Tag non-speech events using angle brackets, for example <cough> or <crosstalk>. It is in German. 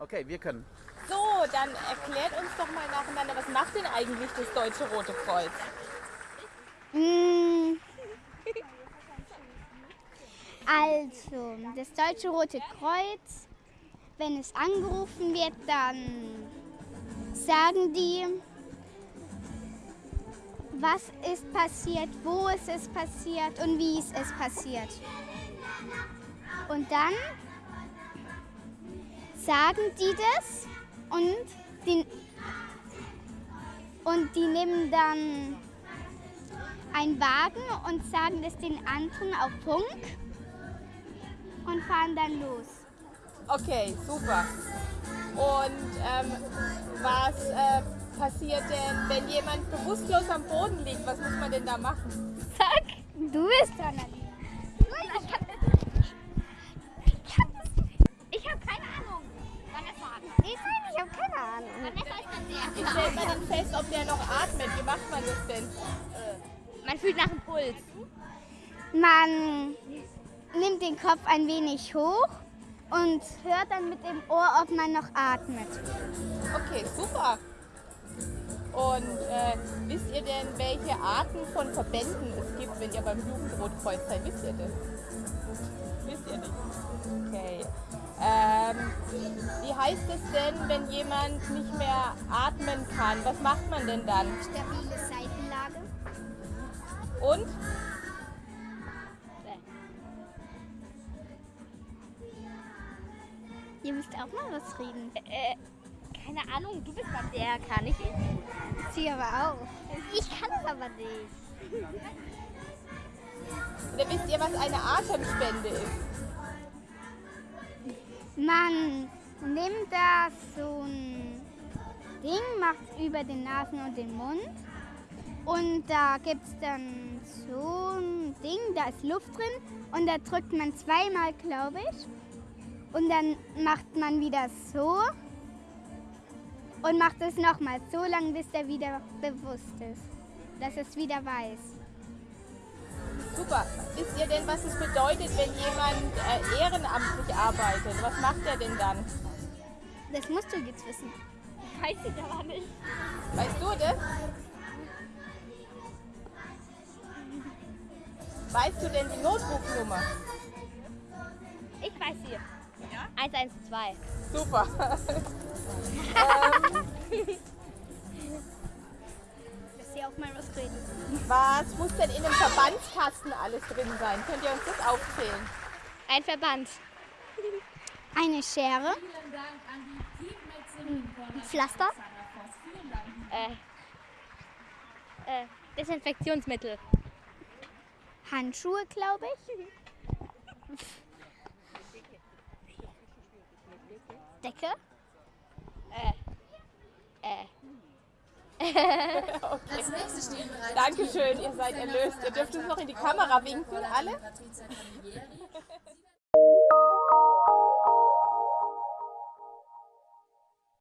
Okay, wir können. So, dann erklärt uns doch mal nacheinander, was macht denn eigentlich das Deutsche Rote Kreuz? Mm. Also, das Deutsche Rote Kreuz, wenn es angerufen wird, dann sagen die, was ist passiert, wo es ist passiert und wie es ist passiert. Und dann sagen die das und die, und die nehmen dann einen Wagen und sagen das den anderen auf Funk und fahren dann los. Okay, super. Und ähm, was äh, passiert denn, wenn jemand bewusstlos am Boden liegt? Was muss man denn da machen? Sag, du bist dran. Stellt man denn fest, ob der noch atmet? Wie macht man das denn? Man fühlt nach dem Puls. Man nimmt den Kopf ein wenig hoch und hört dann mit dem Ohr, ob man noch atmet. Okay, super. Und äh, wisst ihr denn, welche Arten von Verbänden es gibt, wenn ihr beim Jugendrotkreuz seid? Wisst ihr das? Wisst ihr nicht? Okay. Ähm, wie heißt es denn, wenn jemand nicht mehr atmen kann? Was macht man denn dann? Stabile Seitenlage. Und? Ihr müsst auch mal was reden. Äh, keine Ahnung, du bist mal der, kann ich. Sie aber auch. Ich kann es aber nicht. <laughs> Oder wisst ihr, was eine Atemspende ist? Man nimmt da so ein Ding, macht über den Nasen und den Mund. Und da gibt es dann so ein Ding, da ist Luft drin. Und da drückt man zweimal, glaube ich. Und dann macht man wieder so. Und macht es nochmal so lange, bis der wieder bewusst ist. Dass es wieder weiß. Super. Wisst ihr denn, was es bedeutet, wenn jemand äh, ehrenamtlich arbeitet? Was macht er denn dann? Das musst du jetzt wissen. Weiß ich aber nicht. Weißt du das? Weißt du denn die Notrufnummer? Ich weiß sie. 112. Super. <laughs> <laughs> ähm, Dass sie auch mal was reden. Was muss denn in einem Verbandskasten alles drin sein? Könnt ihr uns das aufzählen? Ein Verband. Eine Schere. Ein Pflaster. Äh, äh, Desinfektionsmittel. Handschuhe, glaube ich. Decke. Äh, <laughs> Dankeschön, ihr seid erlöst. Ihr dürft uns noch in die Kamera winken, alle. <laughs>